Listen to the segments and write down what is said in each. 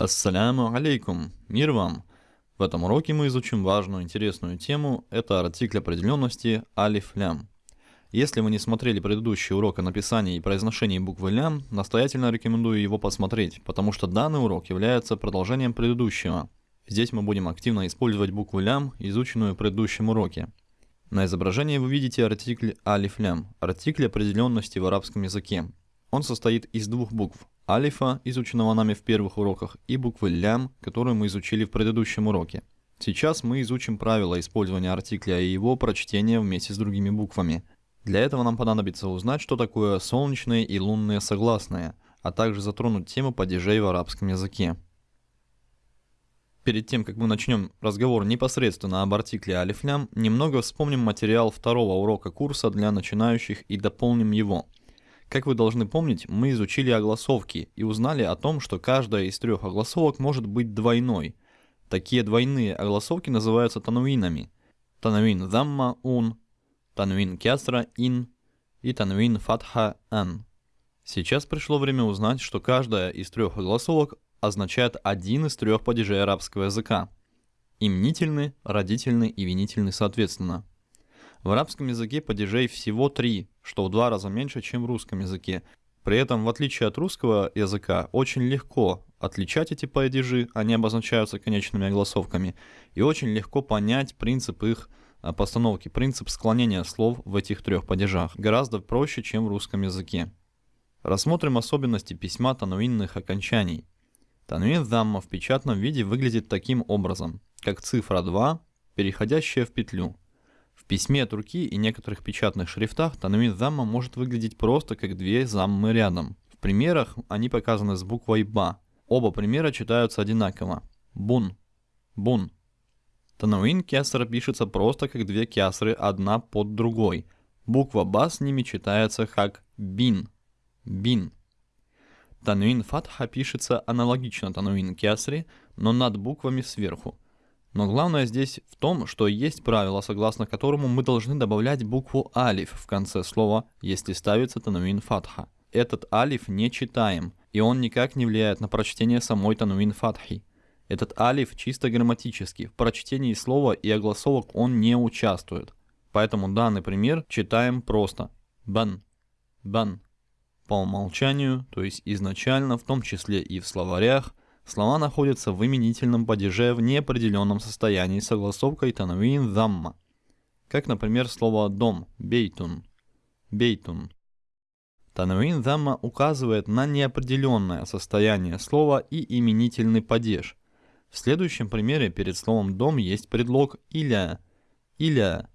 Ассаляму алейкум, мир вам! В этом уроке мы изучим важную интересную тему, это артикль определенности алиф-лям. Если вы не смотрели предыдущий урок о написании и произношении буквы лям, настоятельно рекомендую его посмотреть, потому что данный урок является продолжением предыдущего. Здесь мы будем активно использовать букву лям, изученную в предыдущем уроке. На изображении вы видите артикль алиф-лям, артикль определенности в арабском языке. Он состоит из двух букв алифа, изученного нами в первых уроках, и буквы лям, которую мы изучили в предыдущем уроке. Сейчас мы изучим правила использования артикля и его прочтения вместе с другими буквами. Для этого нам понадобится узнать, что такое солнечные и лунные согласные, а также затронуть тему падежей в арабском языке. Перед тем, как мы начнем разговор непосредственно об артикле алифлям, немного вспомним материал второго урока курса для начинающих и дополним его – как вы должны помнить, мы изучили огласовки и узнали о том, что каждая из трех огласовок может быть двойной. Такие двойные огласовки называются тануинами. Тануин замма ун, тануин кясра ин и тануин фатха ан. Сейчас пришло время узнать, что каждая из трех огласовок означает один из трех падежей арабского языка. Именительный, родительный и винительный соответственно. В арабском языке падежей всего три, что в два раза меньше, чем в русском языке. При этом, в отличие от русского языка, очень легко отличать эти падежи, они обозначаются конечными огласовками, и очень легко понять принцип их а, постановки, принцип склонения слов в этих трех падежах. Гораздо проще, чем в русском языке. Рассмотрим особенности письма тануинных окончаний. Тануин замма в печатном виде выглядит таким образом, как цифра 2, переходящая в петлю – письме от руки и некоторых печатных шрифтах танвин замма может выглядеть просто как две заммы рядом. В примерах они показаны с буквой «ба». Оба примера читаются одинаково. Бун. Бун. Тануин кясра пишется просто как две кясры, одна под другой. Буква «ба» с ними читается как «бин». «Бин». Тануин фатха пишется аналогично тануин кясре, но над буквами сверху. Но главное здесь в том, что есть правило, согласно которому мы должны добавлять букву алиф в конце слова, если ставится тануин фатха. Этот алиф не читаем, и он никак не влияет на прочтение самой тануин фатхи. Этот алиф чисто грамматический, в прочтении слова и огласовок он не участвует. Поэтому данный пример читаем просто. Бан. Бан. По умолчанию, то есть изначально, в том числе и в словарях, Слова находятся в именительном падеже в неопределенном состоянии согласовкой танвин замма. Как, например, слово «дом» – бейтун. Бейтун. Танвин замма указывает на неопределенное состояние слова и именительный падеж. В следующем примере перед словом «дом» есть предлог «иля», «иля»,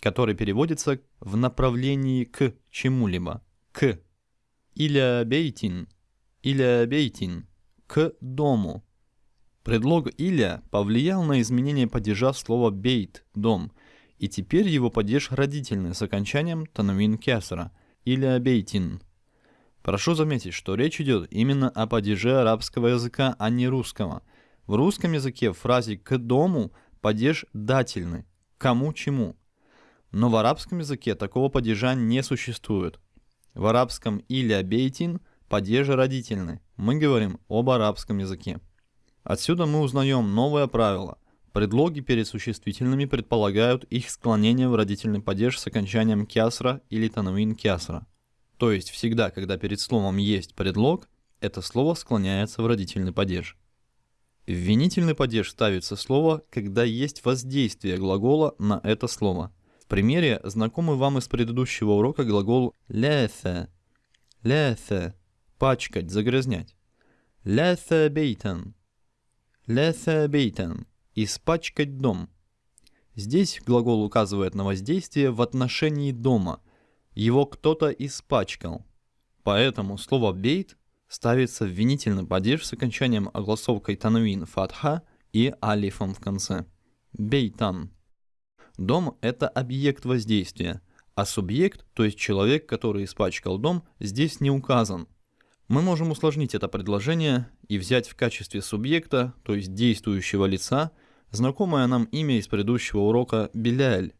который переводится в направлении к чему-либо, к. «Иля бейтин», «иля бейтин» к дому. Предлог «иля» повлиял на изменение падежа слова «бейт» – «дом», и теперь его падеж родительный с окончанием танвин кесра или бейтин. Прошу заметить, что речь идет именно о падеже арабского языка, а не русского. В русском языке в фразе «к дому» падеж дательный, кому чему. Но в арабском языке такого падежа не существует. В арабском «иля бейтин» падеже родительный, мы говорим об арабском языке. Отсюда мы узнаем новое правило. Предлоги перед существительными предполагают их склонение в родительный падеж с окончанием кясра или танвин кясра. То есть всегда, когда перед словом есть предлог, это слово склоняется в родительный падеж. В винительный падеж ставится слово, когда есть воздействие глагола на это слово. В примере знакомый вам из предыдущего урока глагол «ляфа». «Ляфа» пачкать, загрязнять. Ляса бейтан. Испачкать дом. Здесь глагол указывает на воздействие в отношении дома. Его кто-то испачкал. Поэтому слово бейт ставится в винительный падеж с окончанием огласовкой танвин фатха и алифом в конце. Бейтан. Дом – это объект воздействия, а субъект, то есть человек, который испачкал дом, здесь не указан – мы можем усложнить это предложение и взять в качестве субъекта, то есть действующего лица, знакомое нам имя из предыдущего урока Беляль.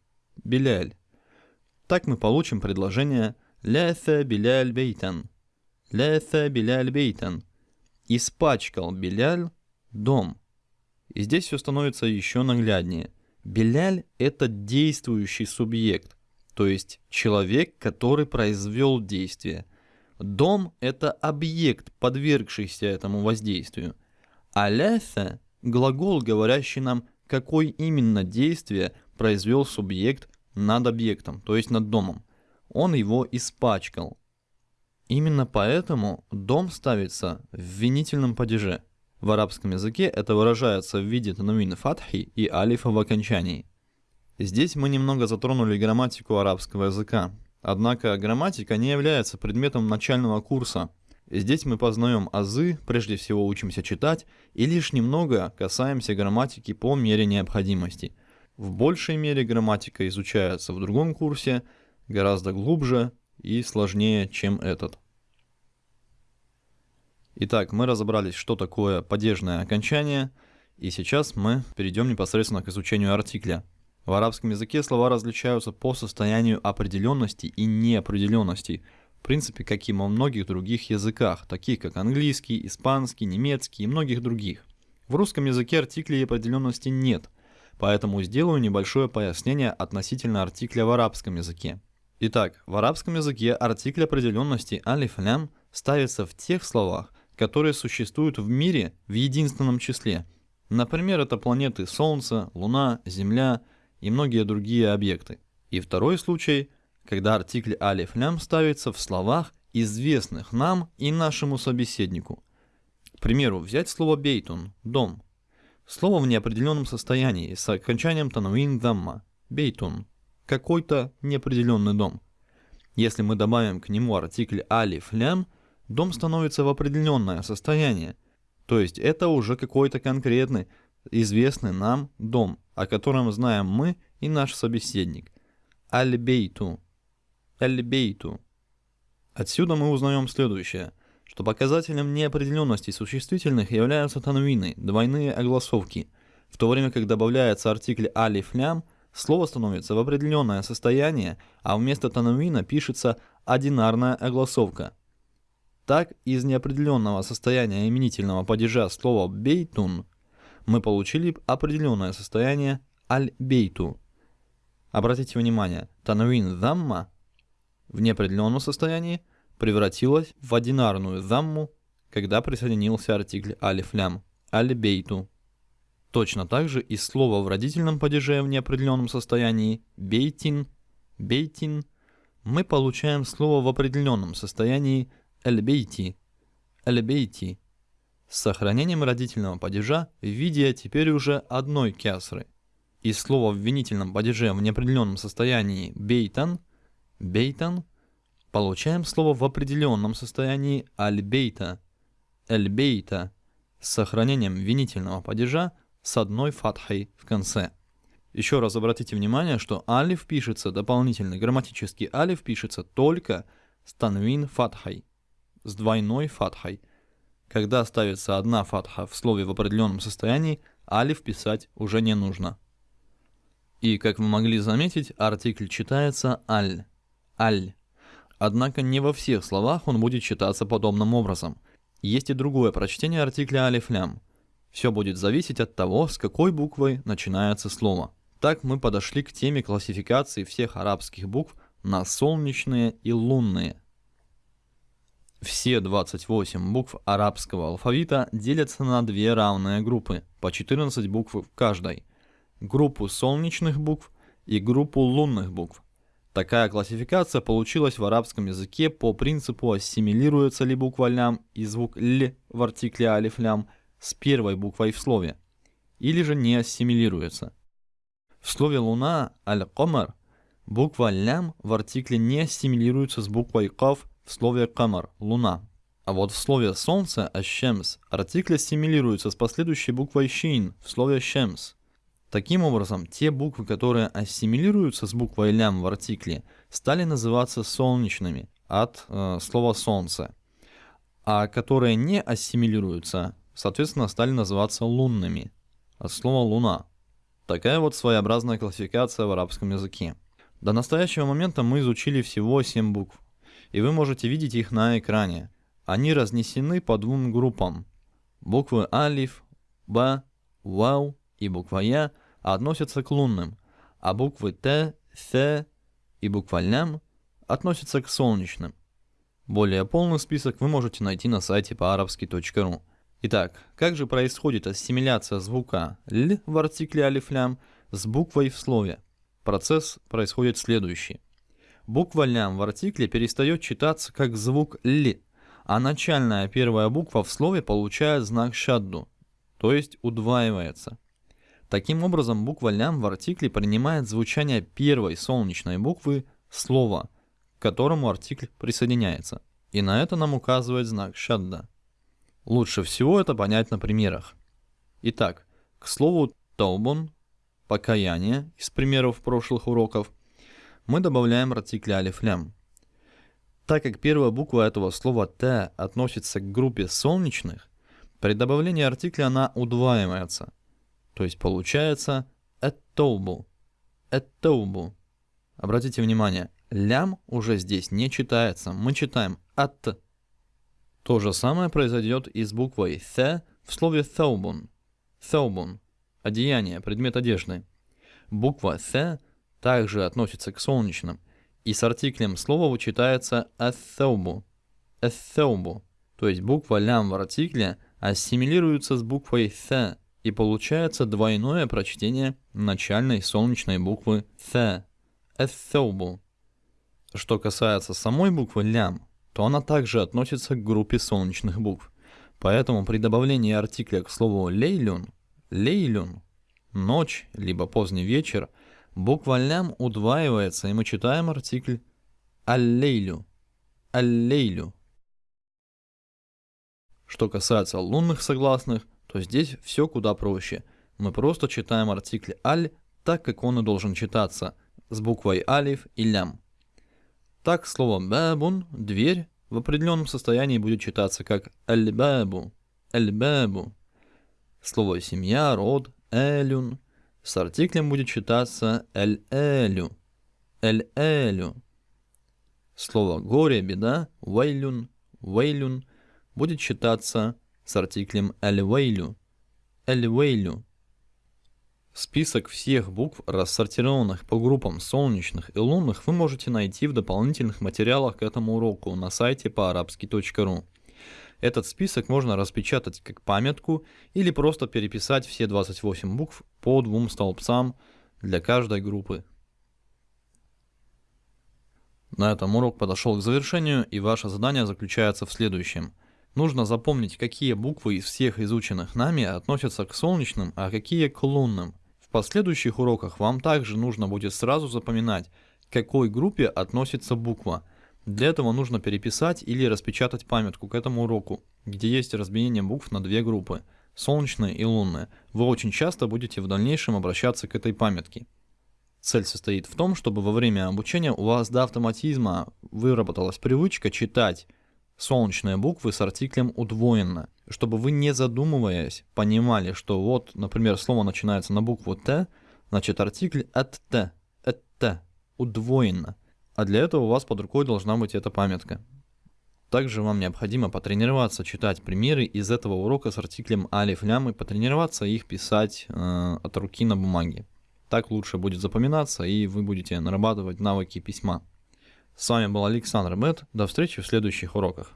Беляль. Так мы получим предложение «Ляса Беляль Бейтан». «Ляса Беляль Бейтан». Испачкал Беляль дом. И здесь все становится еще нагляднее. Беляль – это действующий субъект, то есть человек, который произвел действие. Дом – это объект, подвергшийся этому воздействию. Аляфа – глагол, говорящий нам, какое именно действие произвел субъект над объектом, то есть над домом. Он его испачкал. Именно поэтому дом ставится в винительном падеже. В арабском языке это выражается в виде тануина фатхи и алифа в окончании. Здесь мы немного затронули грамматику арабского языка. Однако грамматика не является предметом начального курса. Здесь мы познаем азы, прежде всего учимся читать и лишь немного касаемся грамматики по мере необходимости. В большей мере грамматика изучается в другом курсе, гораздо глубже и сложнее, чем этот. Итак, мы разобрались, что такое падежное окончание, и сейчас мы перейдем непосредственно к изучению артикля. В арабском языке слова различаются по состоянию определенности и неопределенности, в принципе, как и во многих других языках, таких как английский, испанский, немецкий и многих других. В русском языке артиклей определенности нет, поэтому сделаю небольшое пояснение относительно артикля в арабском языке. Итак, в арабском языке артикль определенности алиф-лям ставится в тех словах, которые существуют в мире в единственном числе. Например, это планеты Солнце, Луна, Земля и многие другие объекты. И второй случай, когда артикль алиф лям ставится в словах, известных нам и нашему собеседнику. К примеру, взять слово бейтун – дом. Слово в неопределенном состоянии с окончанием тануин дамма – бейтун – какой-то неопределенный дом. Если мы добавим к нему артикль алиф лям, дом становится в определенное состояние. То есть это уже какой-то конкретный, известный нам дом, о котором знаем мы и наш собеседник. Аль-бейту. Аль-бейту. Отсюда мы узнаем следующее, что показателем неопределенности существительных являются танвины, двойные огласовки, в то время как добавляется артикль алиф-лям, слово становится в определенное состояние, а вместо танвина пишется одинарная огласовка. Так, из неопределенного состояния именительного падежа слова «бейтун» мы получили определенное состояние аль-бейту. Обратите внимание, танвин замма в неопределенном состоянии превратилась в одинарную замму, когда присоединился артикль алиф-лям аль-бейту. Точно так же и слово в родительном падеже в неопределенном состоянии бейтин, бейтин мы получаем слово в определенном состоянии эль-бейти, эль-бейти с сохранением родительного падежа в виде теперь уже одной кясры. И слово в винительном падеже в неопределенном состоянии бейтан, бейтан, получаем слово в определенном состоянии аль-бейта, эль-бейта, с сохранением винительного падежа с одной фатхой в конце. Еще раз обратите внимание, что алиф пишется, дополнительный грамматический алиф пишется только с танвин фатхой, с двойной фатхой – когда ставится одна фатха в слове в определенном состоянии, алиф писать уже не нужно. И, как вы могли заметить, артикль читается аль, аль. Однако не во всех словах он будет читаться подобным образом. Есть и другое прочтение артикля алиф-лям. Все будет зависеть от того, с какой буквой начинается слово. Так мы подошли к теме классификации всех арабских букв на солнечные и лунные. Все 28 букв арабского алфавита делятся на две равные группы, по 14 букв в каждой. Группу солнечных букв и группу лунных букв. Такая классификация получилась в арабском языке по принципу ассимилируется ли буква лям и звук л в артикле алиф лям с первой буквой в слове, или же не ассимилируется. В слове луна аль-камар буква лям в артикле не ассимилируется с буквой каф в слове «камар» — «луна». А вот в слове «солнце» — «ащемс» артикль ассимилируется с последующей буквой «щин» в слове «щемс». Таким образом, те буквы, которые ассимилируются с буквой «лям» в артикле, стали называться солнечными от э, слова «солнце», а которые не ассимилируются, соответственно, стали называться лунными от слова «луна». Такая вот своеобразная классификация в арабском языке. До настоящего момента мы изучили всего 7 букв и вы можете видеть их на экране. Они разнесены по двум группам. Буквы алиф, Б, Вау и буква Я относятся к лунным, а буквы Т, Th и буква Лям относятся к солнечным. Более полный список вы можете найти на сайте по-арабски.ру. Итак, как же происходит ассимиляция звука «л» в артикле алиф-лям с буквой в слове? Процесс происходит следующий. Буква «лям» в артикле перестает читаться как звук «л», а начальная первая буква в слове получает знак «шадду», то есть удваивается. Таким образом, буква «лям» в артикле принимает звучание первой солнечной буквы слова, к которому артикль присоединяется. И на это нам указывает знак «шадда». Лучше всего это понять на примерах. Итак, к слову «таубун» – покаяние из примеров прошлых уроков, мы добавляем артикль алиф-лям. Так как первая буква этого слова «т» относится к группе солнечных, при добавлении артикля она удваивается – то есть получается «эттоубу». «Эттоубу». Обратите внимание, лям уже здесь не читается. Мы читаем «ат». То же самое произойдет и с буквой «th» в слове «thawbun». «Thawbun» – одеяние, предмет одежды. Буква «th» также относится к солнечным, и с артиклем слова вычитается «athawbu». «athawbu», то есть буква «лям» в артикле ассимилируется с буквой «th», и получается двойное прочтение начальной солнечной буквы «th» – «эthobу». Что касается самой буквы «лям», то она также относится к группе солнечных букв. Поэтому при добавлении артикля к слову «лейлюн» – «лейлюн» – «ночь» либо «поздний вечер», буква «лям» удваивается, и мы читаем артикль «аллейлю» – «аллейлю». Что касается лунных согласных, то здесь все куда проще. Мы просто читаем артикль «аль» так, как он и должен читаться, с буквой «алиф» и «лям». Так слово «бабун» – «дверь» в определенном состоянии будет читаться как «аль-бабу», «аль-бабу». Слово «семья», «род», «элюн» с артиклем будет читаться «эль-элю», «эль-элю». Слово «горе», «беда», «вейлюн», «вейлюн» будет читаться с артиклем «эль-вейлю». «Эль-вейлю». Список всех букв, рассортированных по группам солнечных и лунных, вы можете найти в дополнительных материалах к этому уроку на сайте по-арабски.ру. Этот список можно распечатать как памятку или просто переписать все 28 букв по двум столбцам для каждой группы. На этом урок подошел к завершению, и ваше задание заключается в следующем. Нужно запомнить, какие буквы из всех изученных нами относятся к солнечным, а какие к лунным. В последующих уроках вам также нужно будет сразу запоминать, к какой группе относится буква. Для этого нужно переписать или распечатать памятку к этому уроку, где есть разбиение букв на две группы – солнечные и лунные. Вы очень часто будете в дальнейшем обращаться к этой памятке. Цель состоит в том, чтобы во время обучения у вас до автоматизма выработалась привычка читать солнечные буквы с артиклем удвоенно, чтобы вы не задумываясь понимали, что вот, например, слово начинается на букву Т, значит артикль от Т, от Т, удвоенно. А для этого у вас под рукой должна быть эта памятка. Также вам необходимо потренироваться читать примеры из этого урока с артиклем алиф лям и потренироваться их писать э, от руки на бумаге. Так лучше будет запоминаться и вы будете нарабатывать навыки письма. С вами был Александр Бет. До встречи в следующих уроках.